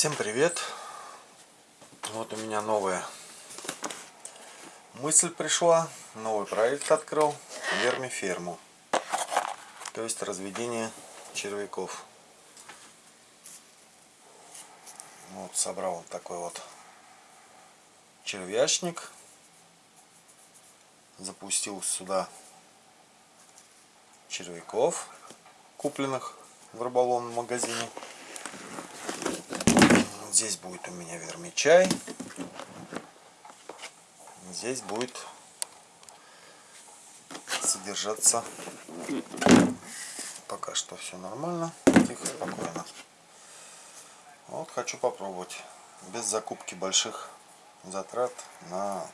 Всем привет! Вот у меня новая мысль пришла, новый проект открыл, вермиферму, то есть разведение червяков. Вот собрал вот такой вот червячник, запустил сюда червяков, купленных в рыболовном магазине. Здесь будет у меня вермичай. Здесь будет содержаться пока что все нормально, тихо, спокойно. Вот хочу попробовать без закупки больших затрат на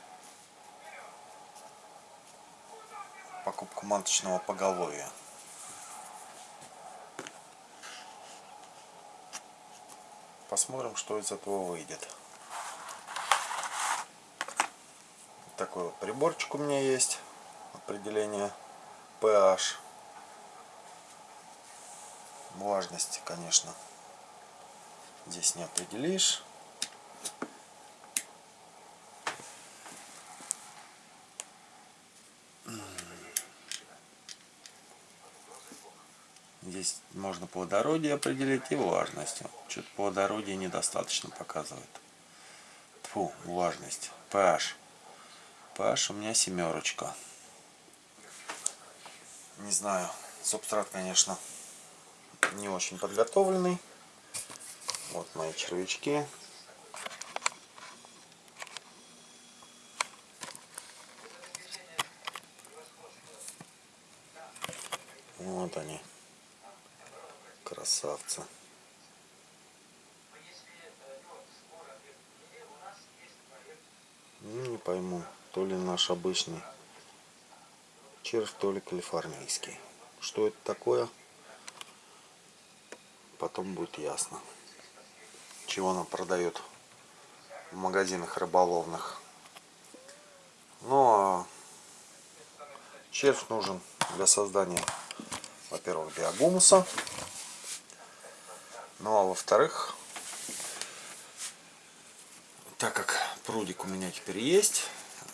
покупку маточного поголовья. Посмотрим, что из этого выйдет. Такой вот приборчик у меня есть. Определение pH. Влажности, конечно, здесь не определишь. Здесь можно плодородие определить и влажность. Что-то плодородие недостаточно показывает. Фу, влажность. pH. pH у меня семерочка. Не знаю, субстрат, конечно, не очень подготовленный. Вот мои червячки. Вот они красавцы. Ну, не пойму, то ли наш обычный червь, то ли калифорнийский. Что это такое? Потом будет ясно. Чего нам продают в магазинах рыболовных. Ну а червь нужен для создания, во-первых, биогумуса. Ну а во-вторых, так как прудик у меня теперь есть,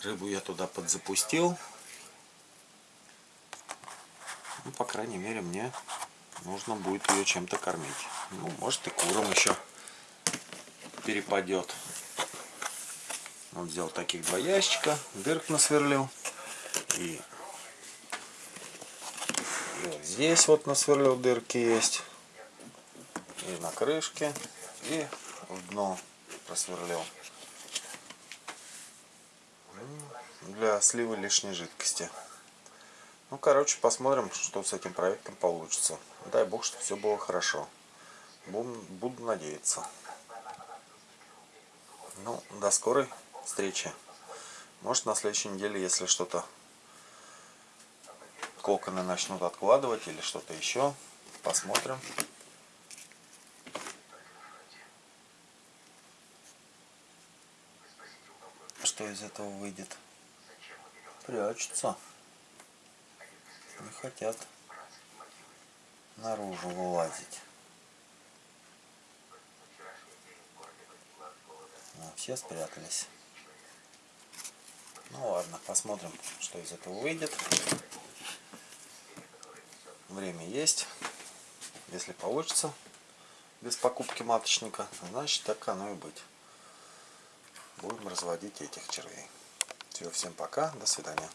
рыбу я туда подзапустил. Ну, по крайней мере, мне нужно будет ее чем-то кормить. Ну, может и куром еще перепадет. Вот взял таких два ящика, дырк насверлил. И, и вот здесь вот насверлил дырки есть и на крышке, и в дно просверлил. Для сливы лишней жидкости. Ну, короче, посмотрим, что с этим проектом получится. Дай бог, чтобы все было хорошо. Буду, буду надеяться. Ну, до скорой встречи. Может, на следующей неделе, если что-то коконы начнут откладывать или что-то еще, посмотрим. Что из этого выйдет. Прячутся. Не хотят наружу вылазить. Ну, все спрятались. Ну ладно, посмотрим, что из этого выйдет. Время есть. Если получится без покупки маточника, значит так оно и быть будем разводить этих червей. Все, всем пока, до свидания.